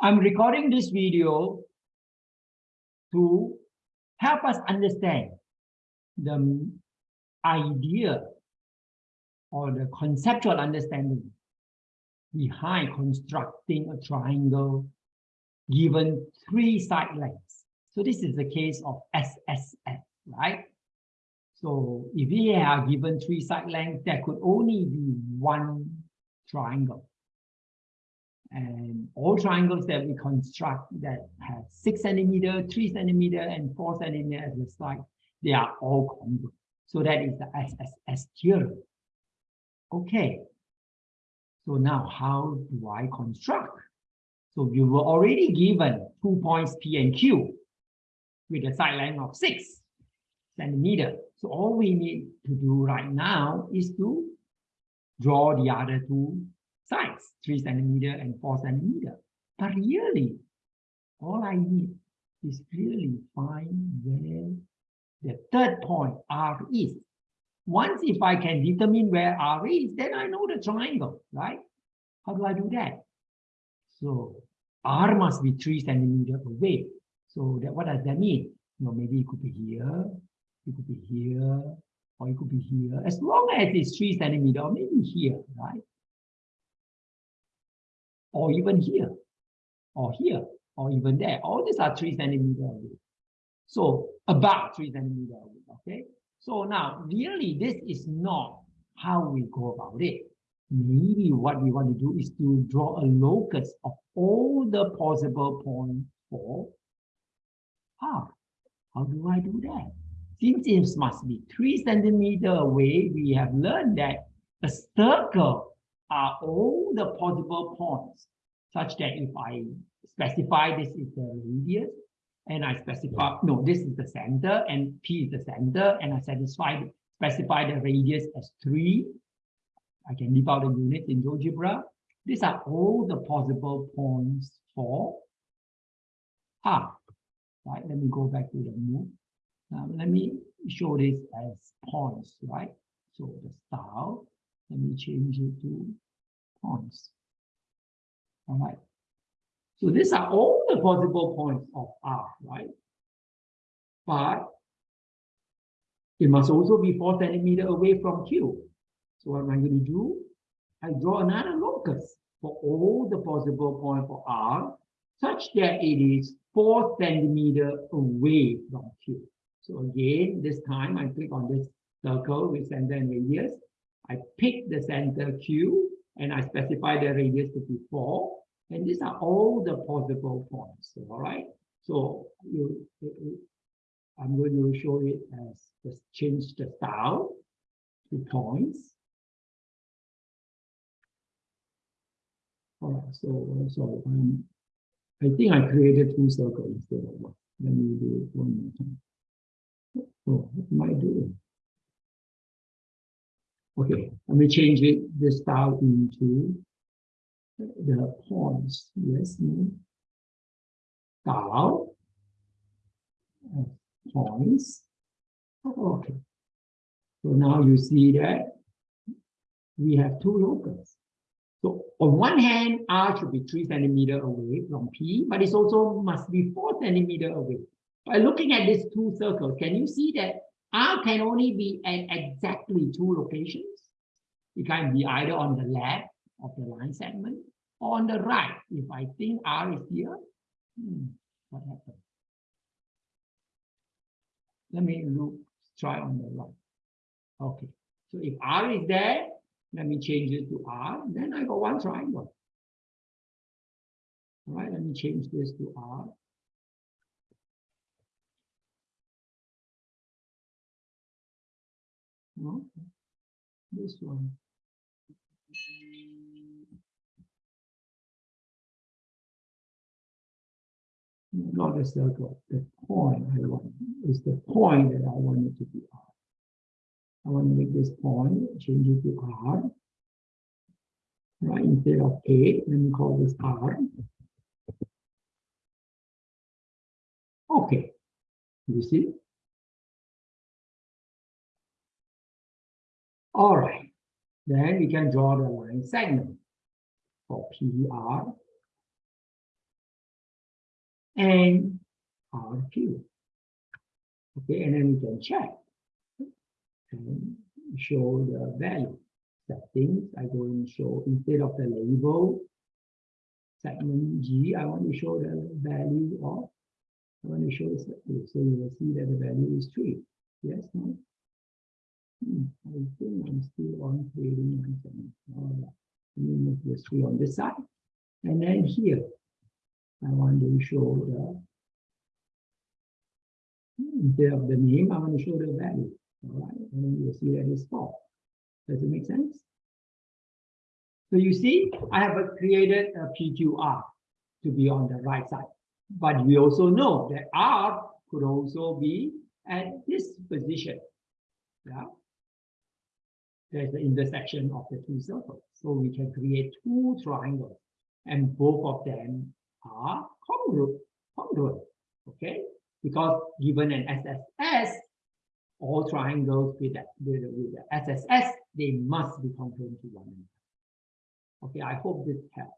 I'm recording this video to help us understand the idea or the conceptual understanding behind constructing a triangle given three side lengths. So this is the case of SSS, right? So if we are given three side lengths, there could only be one triangle. And all triangles that we construct that have six centimeter, three centimeter, and four centimeter as the side, they are all congruent. So that is the SSS theorem. Okay. So now how do I construct? So you were already given two points P and Q with a side length of six centimeter. So all we need to do right now is to draw the other two sides, three centimeter and four centimeter. But really, all I need is really find where the third point R is. Once if I can determine where R is, then I know the triangle, right? How do I do that? So R must be three centimeter away. So that what does that mean? You know, maybe it could be here, it could be here, or it could be here. As long as it's three centimeter, or maybe here, right? Or even here, or here, or even there. All these are three centimeter away. So about three centimeter away, okay? So now, really, this is not how we go about it. Maybe what we want to do is to draw a locus of all the possible points for R. How do I do that? Since it must be three centimeter away, we have learned that a circle are all the possible points, such that if I specify this is the radius, and I specify, no, this is the center and P is the center and I satisfy, specify the radius as three. I can leave out the unit in GeoGebra. These are all the possible points for R. Right, let me go back to the move. Now let me show this as points, right? So the style, let me change it to points. All right. So these are all the possible points of R, right? But it must also be four centimeter away from Q. So what am I going to do? I draw another locus for all the possible points for R, such that it is four centimeter away from Q. So again, this time I click on this circle with center and radius. I pick the center Q and I specify the radius to be four. And these are all the possible points, all right? So you, I'm going to show it as just change the style to points. All right, so, so um, I think I created two circles instead of one. Let me do it one more time. Oh, what am I doing? Okay, let me change it, the style into the points. Yes. Style. Points. Oh, okay. So now you see that we have two locus. So on one hand, R should be three centimeter away from P, but it also must be four centimeter away. By looking at these two circles, can you see that R can only be at exactly two locations? It can be either on the left of the line segment or on the right. If I think R is here, hmm, what happens? Let me look, try on the right. Okay, so if R is there, let me change it to R, then I got one triangle. All right, let me change this to R. No, this one. Not the the point I want is the point that I want it to be R. I want to make this point, change it to R. Right, instead of A, let me call this R. Okay, you see? All right, then we can draw the line segment for PR. and RQ. Okay, and then we can check and show the value settings. I go and show instead of the label segment G, I want to show the value of, I want to show value. So you will see that the value is three. Yes, no? Hmm, I think I'm still on one second. All right. Let me move this three on this side. And then here, I want to show the instead of the name, I want to show the value. All right, and then you'll see that it's four. Does it make sense? So you see, I have created a PQR to be on the right side. But we also know that R could also be at this position. Yeah. There's the intersection of the two circles. So we can create two triangles and both of them are congruent. congruent okay? Because given an SSS, all triangles with, that, with, with the SSS, they must be congruent to one another. Okay, I hope this helps.